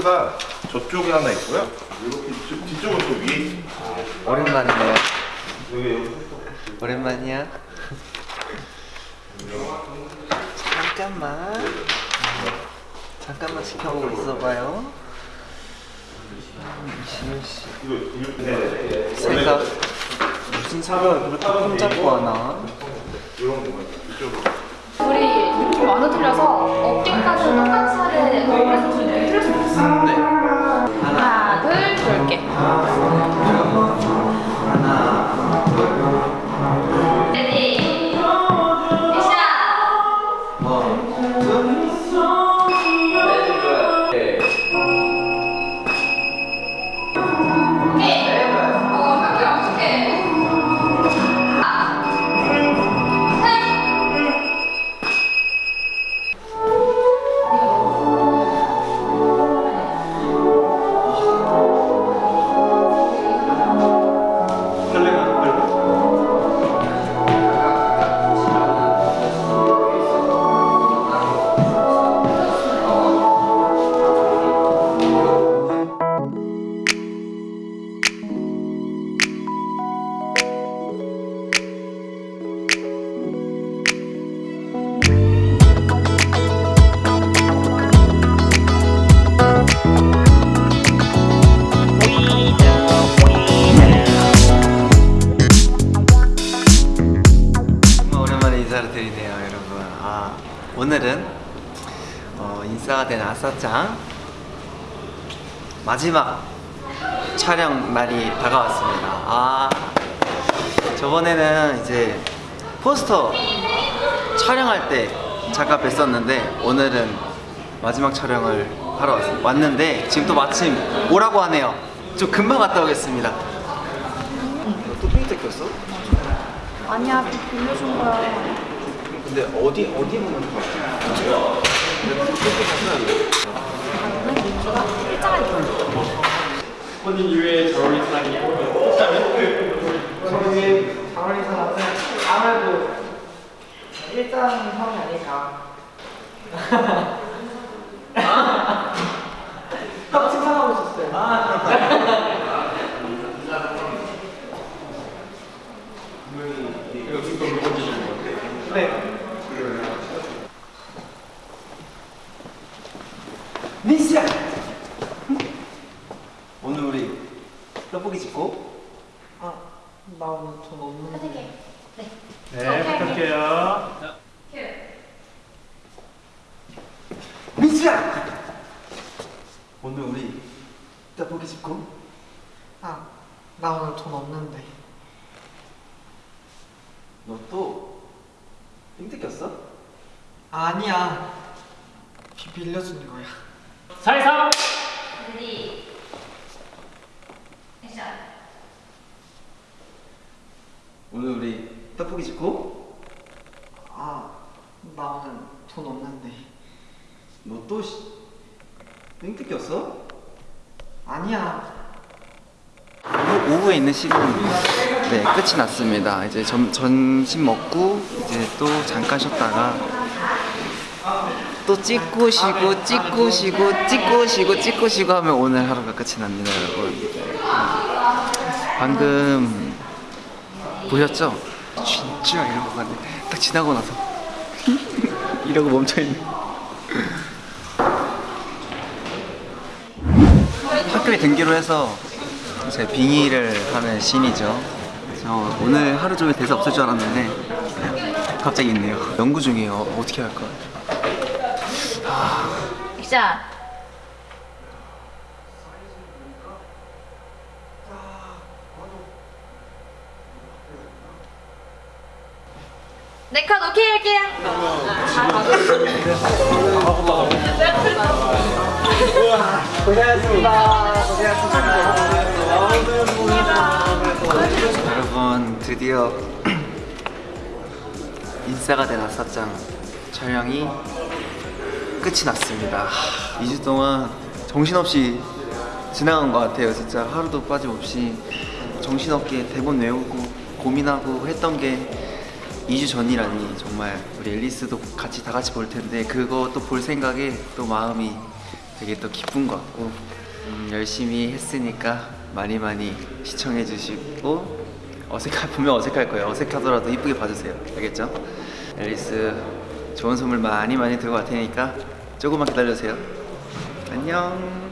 콘센트가 저쪽에 하나 있고요. 이렇게 뒤- 뒤쪽은 또 위에 있습니다. 오랜만이네요. 오랜만이야. 잠깐만. 잠깐만 지켜보고 있어봐요. 이시윤 씨. 네. 생각 무슨 사과를 그렇게 폼잡고 하나? 이런 거 이쪽으로. 우리 좀 많이 틀려서 어깨까지 똑같이 하되 그래서. 네. 하나, 둘, 돌게. 인사를 드리네요, 여러분. 아, 오늘은 어, 인싸가 된 아싸짱 마지막 촬영 날이 다가왔습니다. 아, 저번에는 이제 포스터 촬영할 때 잠깐 뵀었는데 오늘은 마지막 촬영을 하러 왔, 왔는데 지금 또 마침 오라고 하네요. 좀 금방 갔다 오겠습니다. 또 핑크 꼈어? 아니야, 빌려준 거야. 근데 어디 어디 보면 좋아? 본인 이외에 잘 어울리는 사람이 저희 장원희 사람은 아무래도 일장 형이 아닐까. 딱 칭찬하고 있었어요. 이거 지금 누구 주시는 건데? 네. 민씨야. 오늘 우리 떡볶이 집고 아, 나 오늘 돈 없는데. 선택해. 네. 네, 부탁해요. 민수야 오늘 우리 떡볶이 집 go? 아, 나 오늘 돈 없는데. 너 또 삥 뜯겼어? 아니야. 비 빌려준 거야. 사이사 ready. 액션. 오늘 우리 떡볶이 집 go 아, 나 오늘 돈 없는데. 너또삥 뜯겼어? 아니야. 오후, 오후에 있는 시간 네 끝이 났습니다. 이제 점, 점심 먹고 이제 또 잠깐 쉬었다가 또 찍고 쉬고 찍고 쉬고 찍고 쉬고 찍고 쉬고 하면 오늘 하루가 끝이 납니다, 여러분. 방금 보셨죠? 진짜 거 같네. 딱 지나고 나서 이러고 멈춰 있는. 학교에 등기로 해서 제 빙의를 하는 신이죠. 저 오늘 하루 종일 대사 없을 줄 알았는데 갑자기 있네요. 연구 중이에요. 어떻게 할까? 액션. 네컷 오케이 할게요. 여러분 드디어 인싸가 된 아싸짱 촬영이 끝이 났습니다. 2주 동안 정신없이 지나간 것 같아요. 진짜 하루도 빠짐없이 정신없게 대본 외우고 고민하고 했던 게 2주 전이라니 정말 우리 앨리스도 같이 다 같이 볼 텐데 그것도 볼 생각에 또 마음이 되게 또 기쁜 것 같고 음, 열심히 했으니까 많이 많이 시청해 주시고 어색할 분명 어색할 거예요. 어색하더라도 이쁘게 봐주세요. 알겠죠? 앨리스 좋은 선물 많이 많이 들고 갈 테니까 조금만 기다려주세요. 안녕.